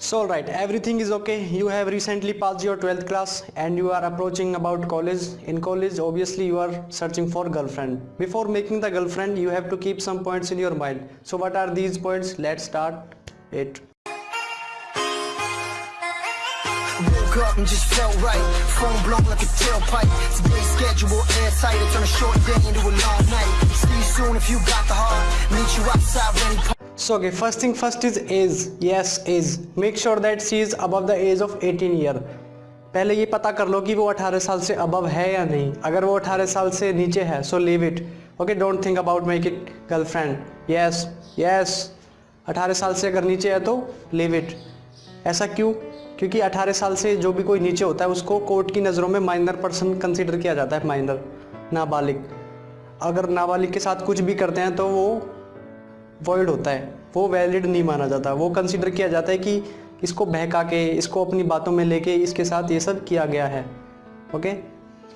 So right, everything is okay. You have recently passed your 12th class and you are approaching about college. In college, obviously you are searching for girlfriend. Before making the girlfriend, you have to keep some points in your mind. So what are these points? Let's start it. Woke up and just felt right. Phone blown like a tailpipe. Today's schedule airtight. I turn a short day into a long night. See you soon if you got the heart. Meet you outside when he So okay, first thing first is age. Yes, age. Make sure that she is above the age of 18 year. पहले ये पता कर लो कि वो 18 साल से above है या नहीं। अगर वो 18 साल से नीचे है so leave it okay don't think about make it girlfriend yes yes 18 साल से अगर नीचे है तो लीव इट ऐसा क्यों? क्योंकि 18 साल से जो भी कोई नीचे होता है उसको कोर्ट की नज़रों में माइनर पर्सन कंसिडर किया जाता है माइनर नाबालिग। अगर नाबालिग के साथ कुछ भी करते हैं तो वो वॉइड होता है, वो वैलिड नहीं माना जाता। वो कंसिडर किया जाता है कि इसको बहका के, इसको अपनी बातों में लेके इसके साथ ये सब किया गया है। ओके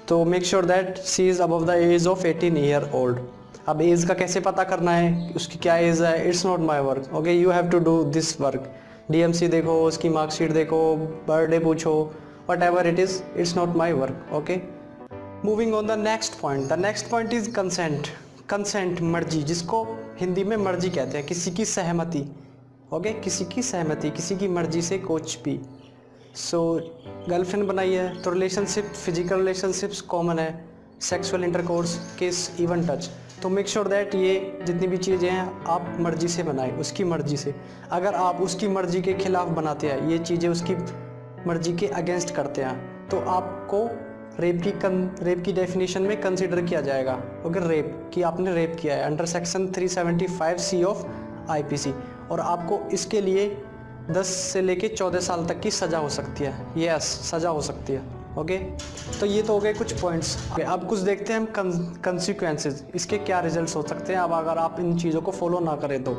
तो make sure that she is above the age of 18 year old अब एज का कैसे पता करना है? उसकी क्या एज है? It's not my work okay you have to do this work DMC देखो, उसकी मार्कशीट देखो बर्थडे पूछो whatever it is it's not my work okay moving on the next point the next point is consent consent मर्ज़ी, जिसको हिंदी में मर्ज़ी कहते हैं, किसी की सहमति ओके किसी की सहमति, किसी की मर्ज़ी से कोच भी। सो गर्लफ्रेंड बनाई है तो रिलेशनशिप फ़िज़िकल रिलेशनशिप्स कॉमन है sexual intercourse kiss even touch तो मेक श्योर दैट ये जितनी भी चीज़ें हैं, आप मर्ज़ी से बनाएँ, उसकी मर्ज़ी से। अगर आप उसकी मर्ज़ी के खिलाफ बनाते हैं, ये चीज़ें उसकी मर्ज़ी के अगेंस्ट करते हैं तो आपको रेप की कन रेप की डेफिनेशन में कंसिडर किया जाएगा। ओके रेप कि आपने रेप किया है under section 375 C of IPC और आपको इसके लिए 10 से लेके 14 साल तक की सज़ा हो सकती है। यस सज़ा हो सकती है। ओके तो ये तो हो गए कुछ पॉइंट्स okay, अब कुछ देखते हैं हम कंसिक्वेंसेज इसके क्या रिजल्ट्स हो सकते हैं? अब अगर आप इन चीज़ों को फॉलो ना करें तो।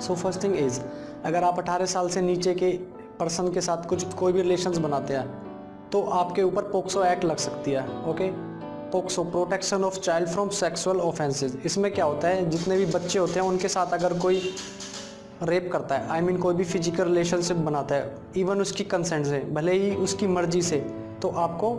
सो फ़र्स्ट थिंग इज़ अगर आप 18 साल से नीचे के पर्सन के साथ कुछ कोई भी रिलेशंस बनाते हैं तो आपके ऊपर पोक्सो एक्ट लग सकती है okay? POCSO protection of child from sexual offences. इसमें क्या होता है जितने भी बच्चे होते हैं उनके साथ अगर कोई रेप करता है आई I मीन mean, कोई भी फ़िज़िकल रिलेशनशिप बनाता है इवन उसकी कंसेंट से भले ही उसकी मर्ज़ी से तो आपको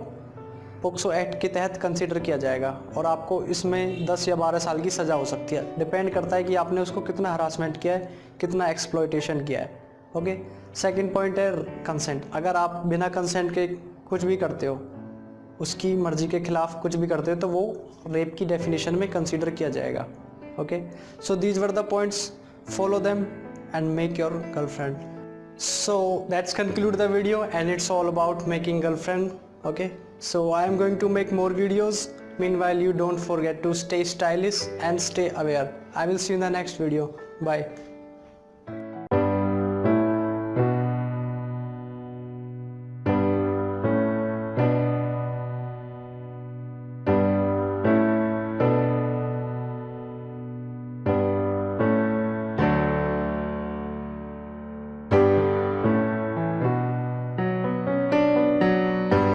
पोक्सो एक्ट के तहत कंसिडर किया जाएगा और आपको इसमें 10 या 12 साल की सज़ा हो सकती है। डिपेंड करता है कि आपने उसको कितना हरासमेंट किया है कितना एक्सप्लोइटेशन किया है ओके? सेकंड पॉइंट है कंसेंट अगर आप बिना कंसेंट के कुछ भी करते हो, उसकी मर्ज़ी के खिलाफ कुछ भी करते हो तो वो रेप की डेफिनेशन में कंसीडर किया जाएगा okay so these were the points follow them and make your girlfriend so that's conclude the video and it's all about making girlfriend okay so I am going to make more videos mean you don't forget to stay stylish and stay aware I will see in the next video bye